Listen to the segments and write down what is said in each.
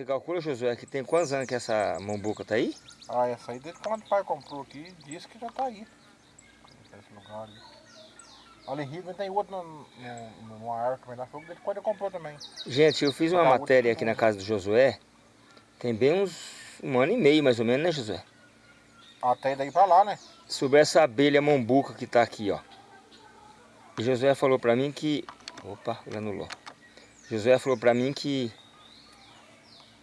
Você calcula, Josué, que tem quantos anos que essa mambuca tá aí? Ah, essa aí desde quando o pai comprou aqui, disse que já tá aí. Esse lugar ali. Em Rio tem outro no, no, numa árvore também lá, foi desde quando ele comprou também. Gente, eu fiz uma matéria aqui na casa do Josué, tem bem uns um ano e meio mais ou menos, né Josué? Até daí pra lá, né? Sobre essa abelha mambuca que tá aqui, ó. E Josué falou pra mim que... Opa, granulou. Josué falou pra mim que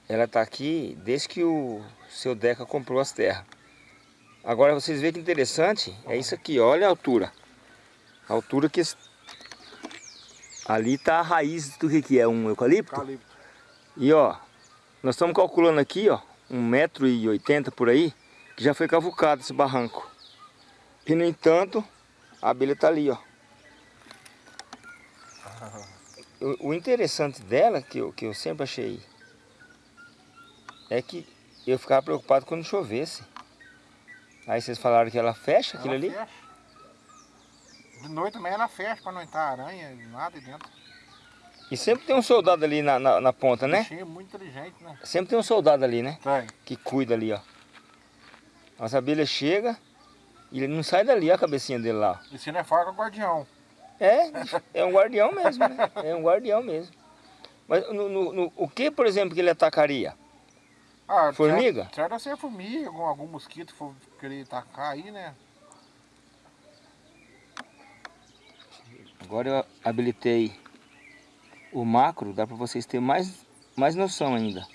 ela tá aqui desde que o seu Deca comprou as terras. Agora vocês veem que interessante, é isso aqui, olha a altura. A altura que... Ali tá a raiz do que é, um eucalipto? Eucalipto. E ó, nós estamos calculando aqui, ó, 1,80m por aí, que já foi cavucado esse barranco. E no entanto, a abelha tá ali, ó. O, o interessante dela, que eu, que eu sempre achei, é que eu ficava preocupado quando chovesse. Aí vocês falaram que ela fecha aquilo Ela ali? fecha. De noite também ela fecha pra não entrar aranha, nada dentro. E sempre tem um soldado ali na, na, na ponta, né? Bichinho muito inteligente, né? Sempre tem um soldado ali, né? Tem. que cuida ali, ó. As abelhas chegam e ele não sai dali, ó, a cabecinha dele lá. E se não é faca, é guardião. É, é um guardião mesmo, né? É um guardião mesmo. Mas no, no- no- o que, por exemplo, que ele atacaria? Ah, Formiga? Certo, ser formiga, algum, algum mosquito for querer atacar aí, né? Agora eu habilitei o macro, dá para vocês terem mais, mais noção ainda.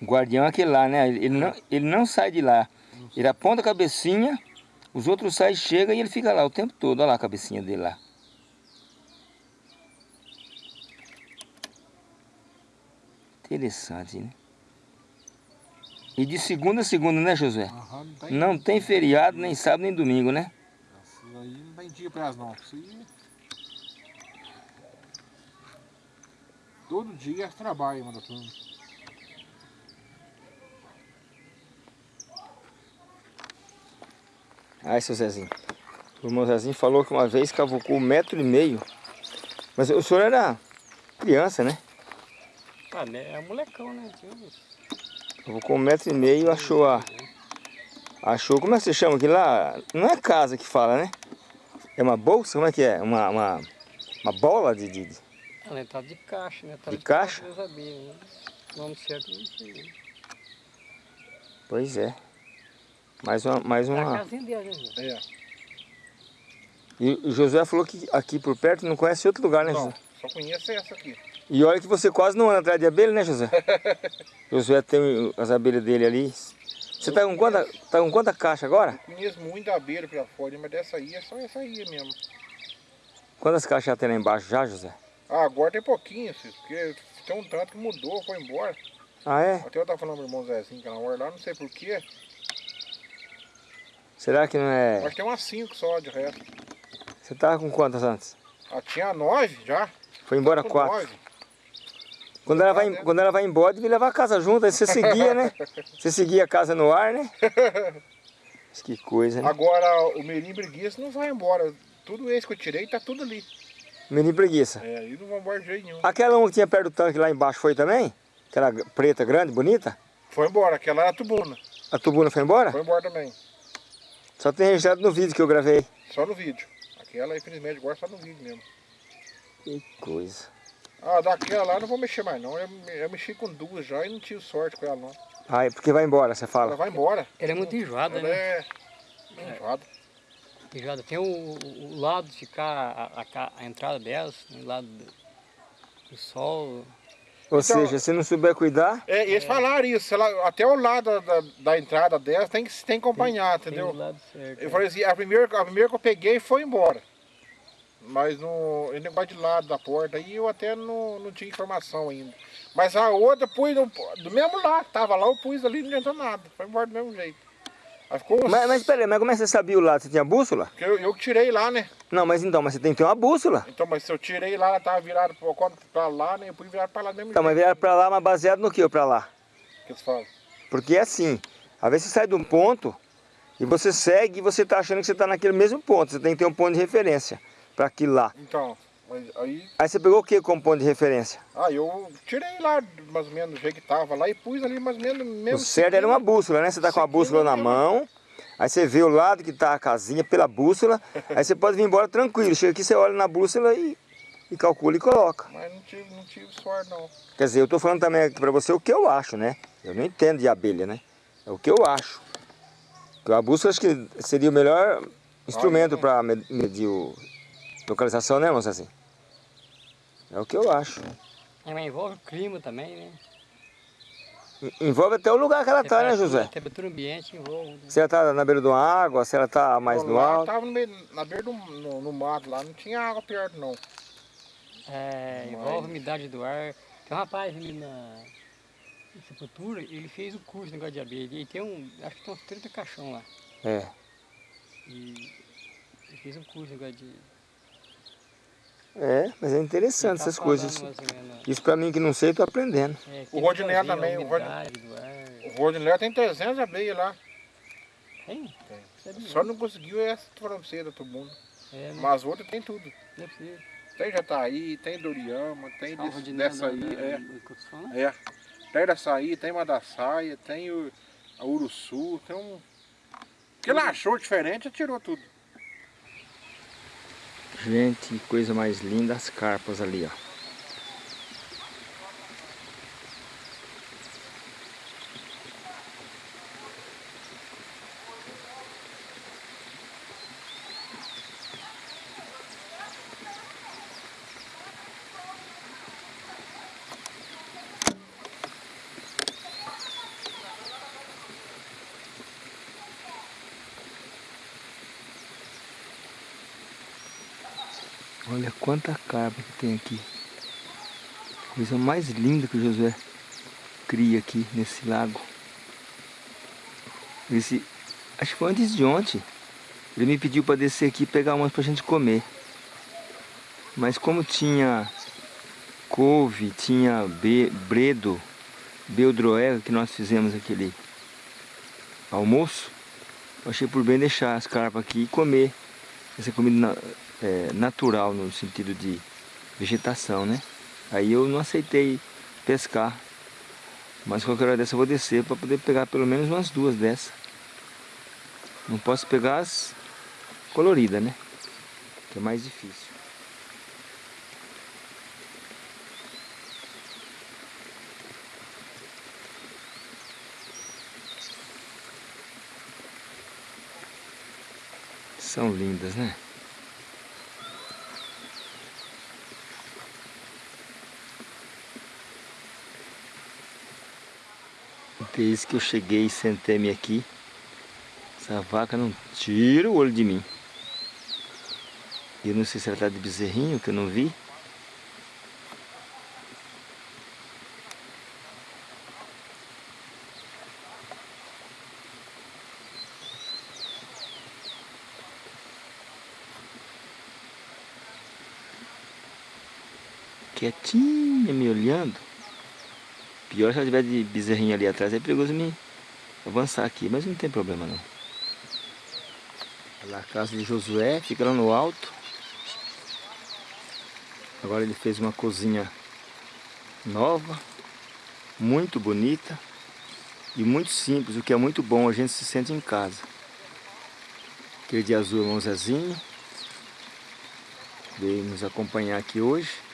O guardião é aquele lá, né? Ele não, ele não sai de lá. Ele aponta a cabecinha, os outros saem, chegam e ele fica lá o tempo todo. Olha lá a cabecinha dele lá. Interessante, né? E de segunda a segunda, né, Josué? Aham, não tem. Não tem feriado, nem sábado, nem domingo, né? Aí não tem dia pra elas não. Aí... Todo dia elas trabalham, manda turma. Ai, seu Zezinho. O irmão Zezinho falou que uma vez cavucou um metro e meio. Mas o senhor era criança, né? Ah, né? É molecão, né? Cavucou um metro e meio, achou a... Achou, como é que você chama aquilo lá? Não é casa que fala, né? É uma bolsa? Como é que é? Uma, uma, uma bola de, de... de- Ela tá de caixa, né? Tá De caixa? Eu sabia, né? O nome certo não sei. Pois é. Mais uma... Mais É a uma... casinha dele, né? É. E o Josué falou que aqui por perto não conhece outro lugar, né, Não, só conheço essa aqui. E olha que você quase não anda atrás de abelha, né, José? Josué tem as abelhas dele ali. Você tá com quanta, tá com quanta caixa agora? Conheço muito abelha pra fora, mas dessa aí é só essa aí mesmo. Quantas caixas já tem lá embaixo já, José? Ah, agora tem pouquinho, porque tem um tanto que mudou, foi embora. Ah, é? Até eu tava falando pro irmão Zezinho que na hora lá, não sei porquê. Será que não é... Mas tem umas cinco só de resto. Você tava com quantas antes? Ah, tinha nove já. Foi embora Com quatro. nove. Quando ela, vai, quando ela vai embora, devia levar a casa junto, aí você seguia, né? Você seguia a casa no ar, né? Mas Que coisa, né? Agora o Merim Preguiça não vai embora. Tudo esse que eu tirei tá tudo ali. Menino preguiça. É, e não vai embora de jeito nenhum. Aquela uma que tinha perto do tanque lá embaixo foi também? Aquela preta, grande, bonita? Foi embora, aquela era a tubuna. A tubuna foi embora? Foi embora também. Só tem registrado no vídeo que eu gravei. Só no vídeo. Aquela, infelizmente, agora só no vídeo mesmo. Que coisa. Ah, daquela lá eu não vou mexer mais não. Eu, eu mexi com duas já e não tive sorte com ela não. Ah, é porque vai embora, você Ela fala. vai embora. Ela é muito enjoada, Ela né? é enjoada. Enjoada. Tem o, o- o lado de ficar a, a a entrada delas, o lado do, do sol. Ou Então- seja, se não souber cuidar, É, eles falaram isso, ela, até o lado da, da entrada dela tem que, tem que acompanhar, Tem entendeu? o lado certo. Eu falei assim, a primeira, a primeira que eu peguei foi embora. Mas no esse negócio de lado da porta aí eu até não, não tinha informação ainda. Mas a outra pus no- do mesmo lado, tava lá, eu pus ali, não adiantou nada. Foi embora do mesmo jeito. Aí ficou uns... Mas, mas peraí, mas como é que você sabia o lado? Você tinha bússola? Eu, eu que tirei lá, né? Não, mas então, mas você tem que ter uma bússola. Então, mas se eu tirei lá, ela tava virada pra, pra lá, né? Eu pus virado pra lá mesmo Então, mas jeito. virar pra lá, mas baseado no que ou pra lá? Que eles falam. Porque é assim, às vezes você sai de um ponto e você segue e você tá achando que você tá naquele mesmo ponto. Você tem que ter um ponto de referência para aquilo lá. Então, aí, Aí você pegou o que como ponto de referência? ah, eu tirei lá mais ou menos do jeito que tava lá e pus ali mais ou menos mesmo. O certo era uma bússola, né? Você tá com a bússola na mão, aí você vê o lado que tá a casinha pela bússola, aí você pode vir embora tranquilo. Chega aqui, você olha na bússola e, e calcula e coloca. Mas não tive, não tive sorte não. Quer dizer, eu tô falando também aqui pra você o que eu acho, né? Eu não entendo de abelha, né? É o que eu acho. A bússola acho que seria o melhor instrumento Olha, para medir o localização, né, moça assim? É o que eu acho. É, mas envolve o clima também, né? En- Envolve até o lugar que ela tá, né, José? A temperatura ambiente envolve. né? Se ela tá na beira de uma água, se ela tá mais no alto. tava no meio, na beira do no, no mato lá, não tinha água perto não. É, Mas- envolve a umidade do ar. Tem um rapaz ali na Sepultura, ele fez o curso de negócio de abelha. E tem um, acho que tem uns 30 caixão lá. É. E ele fez um curso de negócio de... É, mas é interessante tá essas coisas. Isso pra mim que não sei, eu tô aprendendo. é, O a também, o Rodinei tem 300 abelhas lá. Tem? Tem. Só não conseguiu essa francesa do mundo. É, né? Mas outras tem tudo. É. Tem Jataí, tem Doriama, tem Ah, desse, dessa aí, da- é. falando? É. Tem dessa tem Madaçaia, tem o, a Uruçu, tem um. O que ele achou diferente, tirou tudo. Gente, coisa mais linda as carpas ali, ó. Olha quanta carpa que tem aqui. Coisa mais linda que o Josué cria aqui nesse lago. Esse, acho que foi antes de ontem. Ele me pediu para descer aqui e pegar umas pra gente comer. Mas como tinha couve, tinha be, bredo, beldroega que nós fizemos aquele almoço, eu achei por bem deixar as carpas aqui e comer essa comida na- é, natural no sentido de vegetação, né? Aí eu não aceitei pescar, mas qualquer hora dessa eu vou descer para poder pegar pelo menos umas duas dessas. Não posso pegar as coloridas, né? Que é mais difícil. São lindas, né? Desde que eu cheguei e sentei-me aqui, essa vaca não tira o olho de mim. Eu não sei se ela está de bezerrinho, que eu não vi. Pior se ela tiver de bezerrinho ali atrás, é perigoso me avançar aqui, mas não tem problema não. A casa de Josué, fica lá no alto. Agora ele fez uma cozinha nova, muito bonita e muito simples, o que é muito bom, a gente se sente em casa. Aquele de azul, irmão Zezinho, veio nos acompanhar aqui hoje.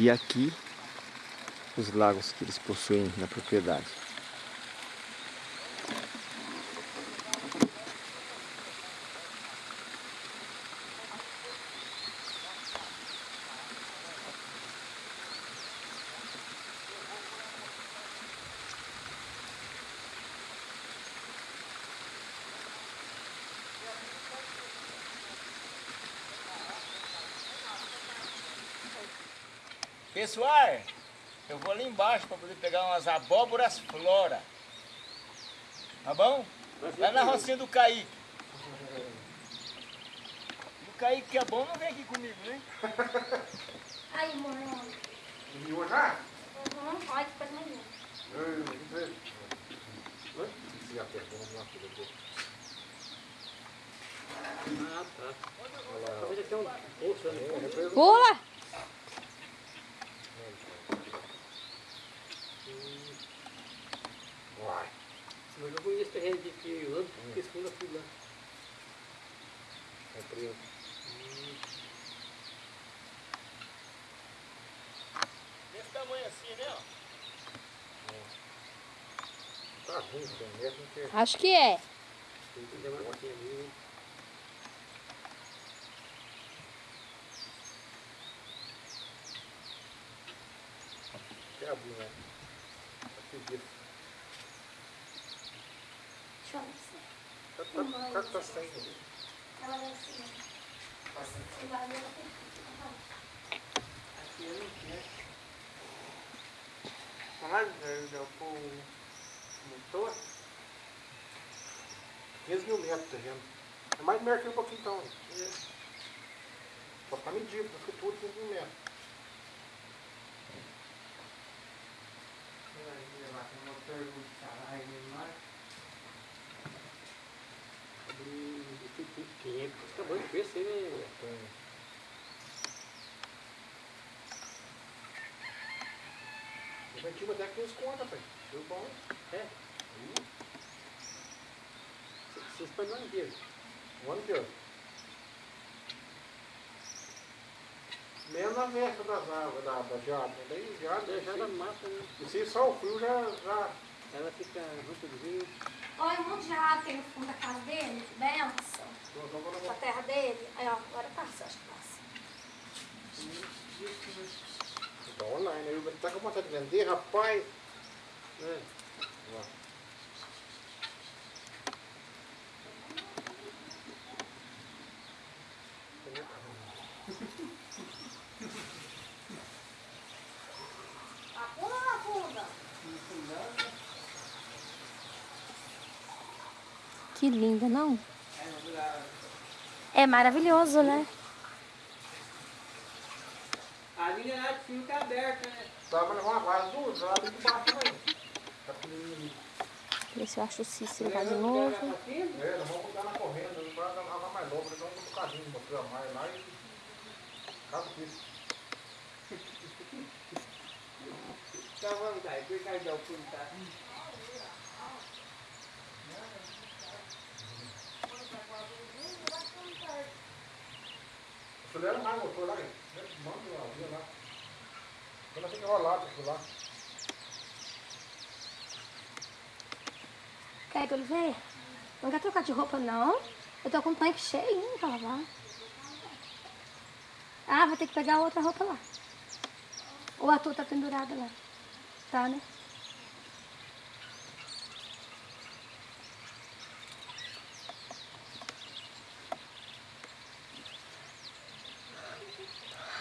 E aqui os lagos que eles possuem na propriedade. Pessoal, eu vou ali embaixo para poder pegar umas abóboras flora. Tá bom? Lá na rocinha do Kaique. O Kaique que é bom não vem aqui comigo, né? Aí, mano. Miou já? Uhum. Olha que coisa mais linda. Se apertou, vamos lá, filho, eu Ah, tá. Talvez aqui é um poço, né? Pula! Vai. Mas eu conheço terreno de que eu eu fui lá. Represa. Desse tamanho assim, né? ó? Tá ruim, 100 metros, não tem. Acho que é. Tem que dar uma cotinha ali. abrir, né? Disso. Deixa eu ver se Tá, tá, tá, tá sem. ela vai assim. Aqui eu não quero. Motor. 15 mil metros de terreno. É mais de aqui um pouquinho então. Só tá medido, tá escritura 15 mil metros. Vai levar com o motor caralho, né? Quem é que acabou de crescer, né? Tem. Preventivo até 15 contas, pai. Deu bom. É? Vocês põem no inteiro. O ano inteiro. Menos na véspera das árvores, da, da geada. Daí geada, É, já da se- mata, né? E se só o frio já, já Ela fica rotozinha. Olha, um monte de rato tem no fundo da casa dele, benção. Na terra dele. Aí, ó, agora passa, acho que passa. Tá online, aí ele tá com vontade de vender, rapaz. É. Ó. A pula ou a funda? Que linda, não? É maravilhoso, né? A mineral fica aberta, né? Tá, mas levar uma guarda duas, ela tem que baixo também. Tá pequenininho. Ver se eu acho o Cícero lá de novo. É, nós vamos botar na correnda, não vai nada mais novo, nós vamos botar um bocadinho, botar mais lá e. Caso disso. Tá à vontade, por causa do fundo, tá? Acelera mais o motor lá. Manda lá, via lá. Quando fica enrolado aquilo lá. Quer que eu ver? Não quer trocar de roupa, não? Eu tô com o tanque cheio pra lavar. Ah, vai ter que pegar outra roupa lá. Ou a tua tá pendurada lá. Tá, né?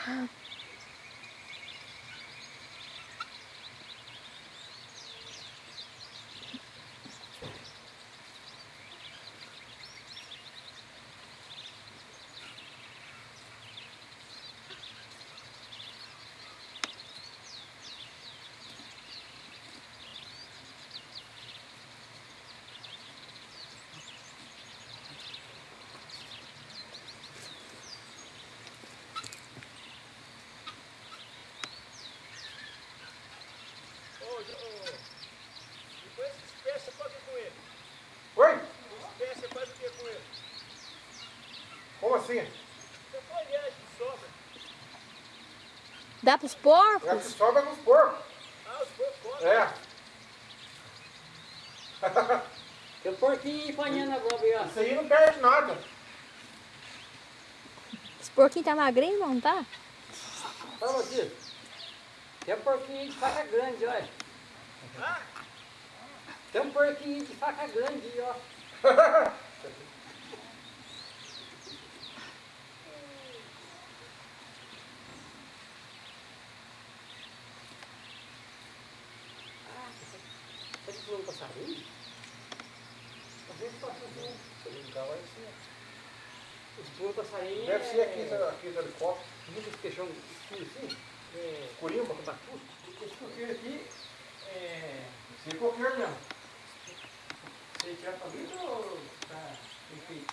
Huh? Você sobra. Dá pros É que porcos? sobra nos porcos. Ah, os porcos comem. É. Tem um porquinho empanhando a globo aí, ó. Isso aí não perde nada. Esse porquinho tá magrinho, não tá? Fala aqui. Tem um porquinho de faca grande, olha. Tem um porquinho de faca grande, ó. Tá de pulando passarinho? Às vezes passa assim. Se ligar, vai ser. Os pulos passarinho Deve ser aqui, é... esse- aqui esse helicóptero. Muitos queixão escuro assim. É... Corimba. Esse porquinho aqui É, Sem coqueiro mesmo. você tira pra vida ou tá enfeite?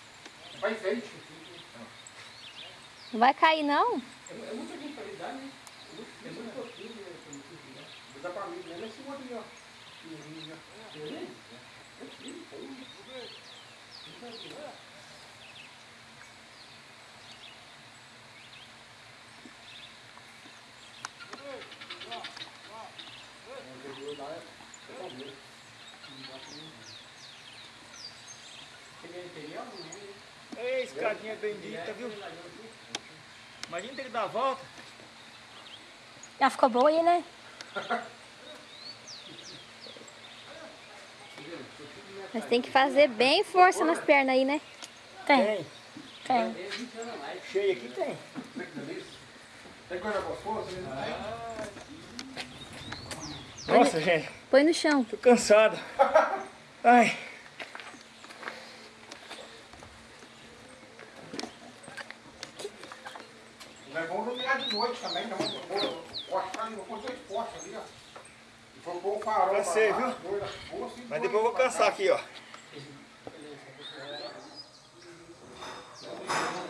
Vai enfeite. Não vai cair, não? É, é ele dar, né? É muito, é muito pouquinho né. Vou dar pra mim, né? Nesse outro ali, ó. Pequenininho, ó. Pequenininho? Ele é imperial, não é? Ei, escadinha bendita, viu? Imagina ter que dar a volta. Já ficou boa aí, né? Mas tem que fazer bem força nas pernas aí, né? Tem. Tem. Cheio aqui tem. Tem coisa gostosa, né? Nossa, gente, Põe no chão. tô cansado. Ai. Não é bom iluminar de noite também, não. Vou postar, vou pôr dois postos ali, ó. E vou pôr o farol. Cansei, viu? dois, vou assim, Mas depois eu vou cansar aqui, ó.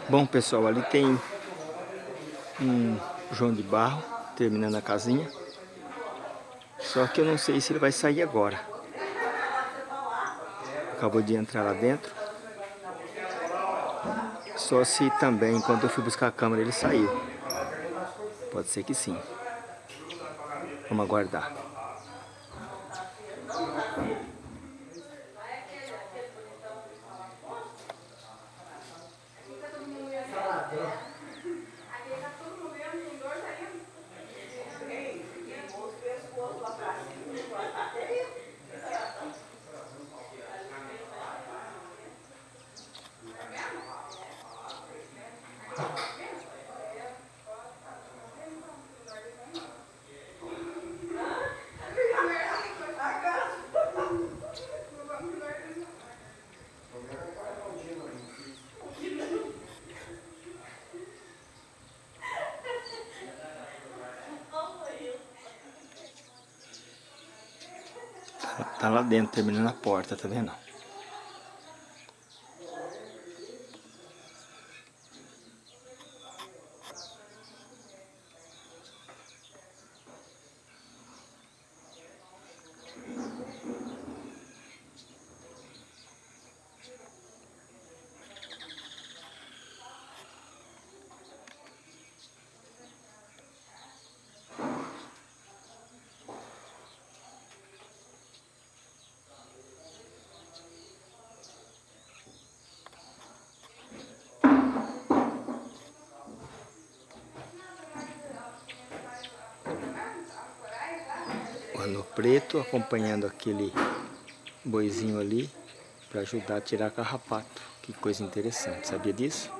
Bom, pessoal, ali tem um João de Barro terminando a casinha. Só que eu não sei se ele vai sair agora. Acabou de entrar lá dentro. Só se também, quando eu fui buscar a câmera, ele saiu. Pode ser que sim. Vamos aguardar. Tá lá dentro, terminando a porta, tá vendo? O ano preto acompanhando aquele boizinho ali para ajudar a tirar carrapato. Que coisa interessante, sabia disso?